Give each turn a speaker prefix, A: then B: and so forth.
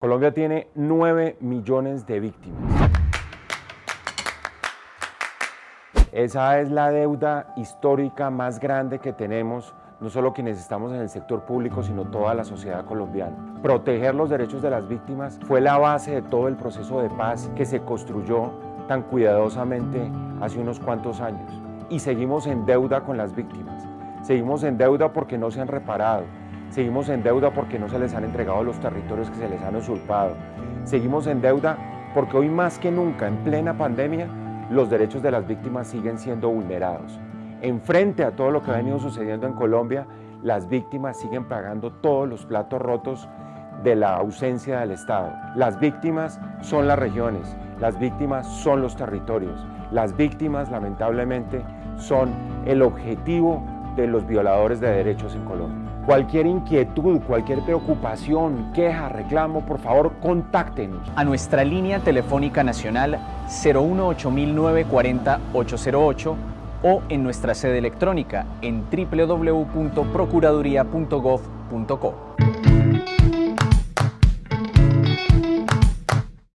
A: Colombia tiene 9 millones de víctimas. Esa es la deuda histórica más grande que tenemos, no solo quienes estamos en el sector público, sino toda la sociedad colombiana. Proteger los derechos de las víctimas fue la base de todo el proceso de paz que se construyó tan cuidadosamente hace unos cuantos años. Y seguimos en deuda con las víctimas. Seguimos en deuda porque no se han reparado, Seguimos en deuda porque no se les han entregado los territorios que se les han usurpado. Seguimos en deuda porque hoy más que nunca, en plena pandemia, los derechos de las víctimas siguen siendo vulnerados. Enfrente a todo lo que ha venido sucediendo en Colombia, las víctimas siguen pagando todos los platos rotos de la ausencia del Estado. Las víctimas son las regiones, las víctimas son los territorios, las víctimas lamentablemente son el objetivo de los violadores de derechos en Colombia. Cualquier inquietud, cualquier preocupación, queja, reclamo, por favor, contáctenos.
B: A nuestra línea telefónica nacional 018-940-808 o en nuestra sede electrónica en www.procuraduría.gov.co.